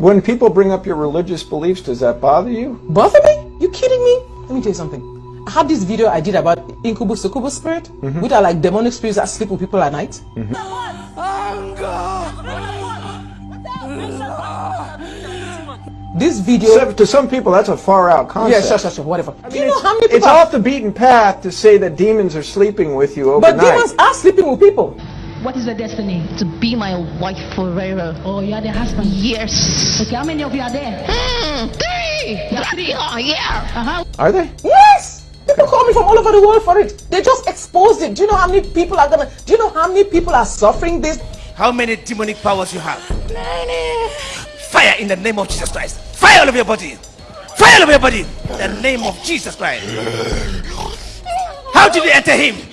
When people bring up your religious beliefs, does that bother you? Bother me? You kidding me? Let me tell you something. I have this video I did about incubus succubus spirit, Mm-hmm. which are like demonic spirits that sleep with people at night. This video. So, to some people, that's a far out yeah, concept. sure, sure, sure, whatever. Do you It's- know how many It's people? off the beaten path to say that demons are sleeping with you overnight. but demons are sleeping with people. What is your destiny? to be my wife forever. Oh, you are the husband. Yes. Okay, how many of you are there? Mm, three. Three. Oh, yeah. Uh-huh. Are they? Yes! People call me from all over the world for it. They just exposed it. Do you know how many people are gonna? Do you know how many people are suffering this? How many demonic powers you have? Fire in the name of Jesus Christ. Fire all over your body. Fire all over your body. In the name of Jesus Christ. How did you enter him?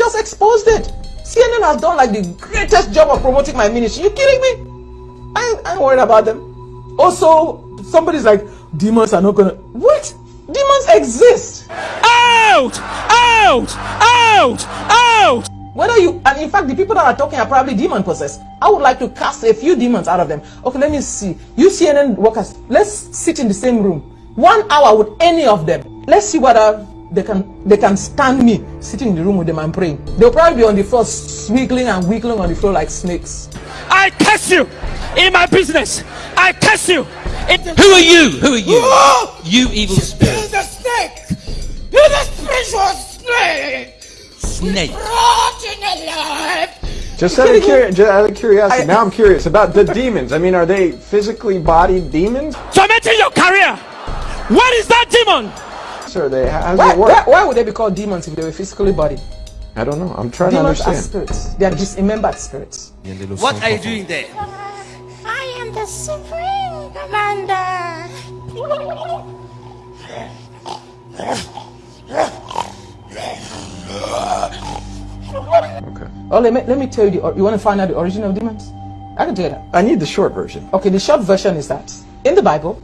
Just exposed it. CNN has done like the greatest job of promoting my ministry. You kidding me? I I ain't worried about them. Also, somebody's like, demons are not gonna. What? Demons exist. Out! Out! Out! Out! Whether you, and in fact, the people that are talking are probably demon possessed. I would like to cast a few demons out of them. Okay, let me see. You CNN workers, let's sit in the same room. One hour with any of them. Let's see whether they can they can stand me sitting in the room with them and praying. They'll probably be on the floor, swiggling and wiggling on the floor like snakes. I curse you in my business. I curse you. In Who are you? Who are you? You evil spirit. the snake. You're the spiritual snake. Snake. Just out of, curi- just out of curiosity, now I'm curious about the demons. I mean, are they physically bodied demons? Tormenting your career. What is that demon? Or are they, how does Why, it why, work? why would they be called demons if they were physically bodied? I don't know. I'm trying Demons to are spirits. They are dismembered spirits. What are you doing there? I am the supreme commander. Okay. Oh, let me, let me tell you, the, you want to find out the origin of demons? I can tell you that. I need the short version. Okay, the short version is that in the Bible,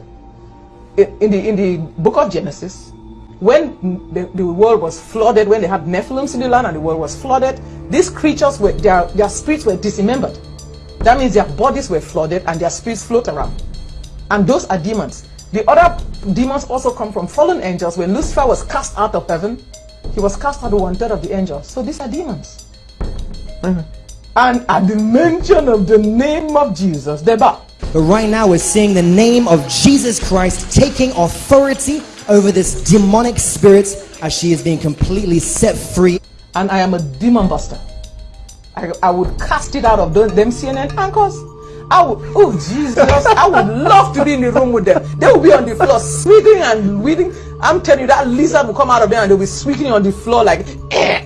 i- in the in the book of Genesis, when the, the world was flooded, when they had Nephilims in the land and the world was flooded, these creatures were their their spirits were dismembered. That means their bodies were flooded and their spirits float around. And those are demons. The other demons also come from fallen angels. When Lucifer was cast out of heaven, he was cast out of one third of the angels. So these are demons. Mm-hmm. And at the mention of the name of Jesus, they bow. But right now, we're seeing the name of Jesus Christ taking authority over this demonic spirit as she is being completely set free. and I am a demon buster. I, I would cast it out of those, them CNN anchors. I would, oh Jesus, I would love to be in the room with them. They will be on the floor sweating and weeding. I'm telling you, that lizard will come out of there and they'll be sweating on the floor like, eh.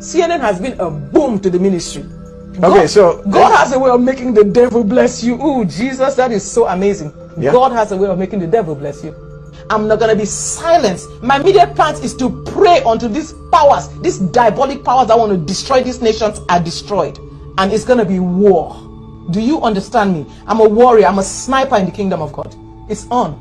CNN has been a boom to the ministry. Okay, so- God has a way of making the devil bless you. Oh, Jesus, that is so amazing. Yeah. God has a way of making the devil bless you. I'm not gonna be silenced. My immediate plan is to pray until these powers, these diabolic powers that want to destroy these nations are destroyed. And it's gonna be war. Do you understand me? I'm a warrior, I'm a sniper in the kingdom of God. It's on.